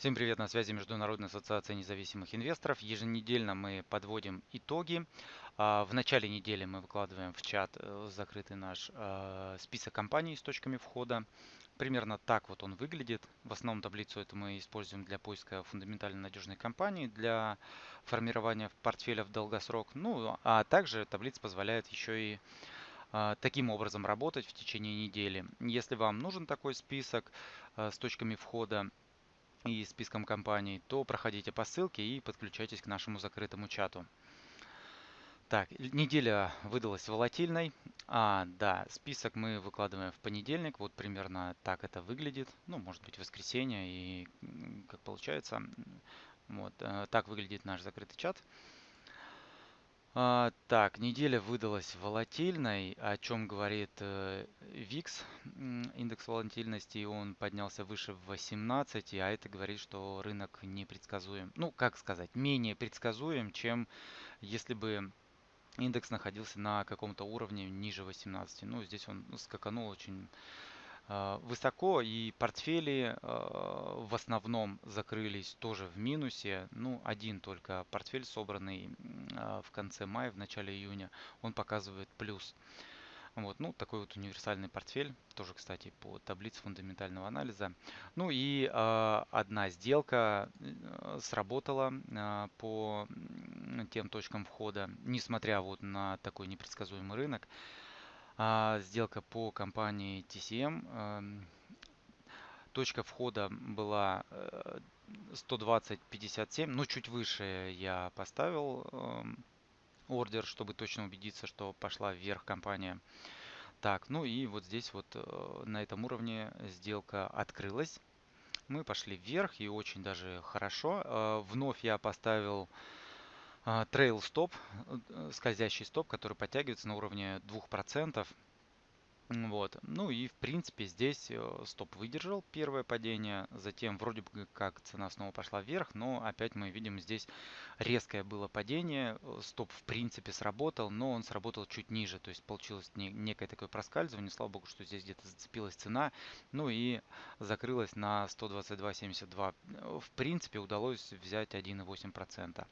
Всем привет, на связи Международная ассоциация независимых инвесторов. Еженедельно мы подводим итоги. А, в начале недели мы выкладываем в чат э, закрытый наш э, список компаний с точками входа. Примерно так вот он выглядит. В основном таблицу это мы используем для поиска фундаментально надежной компании, для формирования портфеля в долгосрок. Ну, а также таблица позволяет еще и э, таким образом работать в течение недели. Если вам нужен такой список с точками входа, и списком компаний, то проходите по ссылке и подключайтесь к нашему закрытому чату. Так, неделя выдалась волатильной. А, да, список мы выкладываем в понедельник. Вот примерно так это выглядит. Ну, может быть, воскресенье и как получается. Вот, э, так выглядит наш закрытый чат. А, так, неделя выдалась волатильной, о чем говорит э, VIX, индекс волатильности, он поднялся выше 18, а это говорит, что рынок непредсказуем. Ну, как сказать, менее предсказуем, чем если бы индекс находился на каком-то уровне ниже 18. Ну, здесь он скаканул очень Э, высоко и портфели э, в основном закрылись тоже в минусе. Ну, один только портфель, собранный э, в конце мая, в начале июня, он показывает плюс. Вот, ну, такой вот универсальный портфель, тоже, кстати, по таблице фундаментального анализа. Ну и э, одна сделка сработала э, по тем точкам входа, несмотря вот на такой непредсказуемый рынок. А, сделка по компании TCM. Эм, точка входа была 120.57, э, ну чуть выше я поставил эм, ордер, чтобы точно убедиться, что пошла вверх компания. Так, ну и вот здесь вот э, на этом уровне сделка открылась. Мы пошли вверх и очень даже хорошо. Э, вновь я поставил трейл стоп, скользящий стоп, который подтягивается на уровне 2%. Вот. Ну и в принципе здесь э, стоп выдержал первое падение, затем вроде бы как цена снова пошла вверх, но опять мы видим здесь резкое было падение, э, стоп в принципе сработал, но он сработал чуть ниже, то есть получилось некое такое проскальзывание, слава богу, что здесь где-то зацепилась цена, ну и закрылась на 122.72. В принципе удалось взять 1,8%.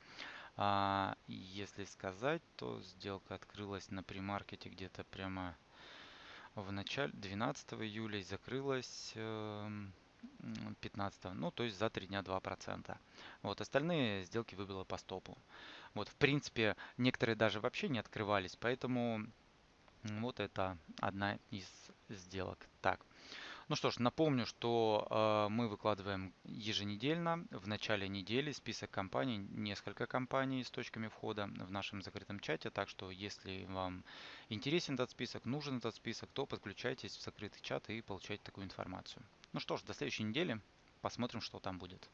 А если сказать, то сделка открылась на примаркете где-то прямо в начале 12 июля и закрылась 15, эм, ну то есть за 3 дня 2%. Вот остальные сделки выбило по стопу. Вот в принципе некоторые даже вообще не открывались, поэтому вот это одна из сделок. Так. Ну что ж, напомню, что э, мы выкладываем еженедельно, в начале недели список компаний, несколько компаний с точками входа в нашем закрытом чате. Так что, если вам интересен этот список, нужен этот список, то подключайтесь в закрытый чат и получайте такую информацию. Ну что ж, до следующей недели. Посмотрим, что там будет.